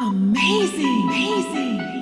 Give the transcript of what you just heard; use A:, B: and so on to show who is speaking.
A: Amazing! Amazing!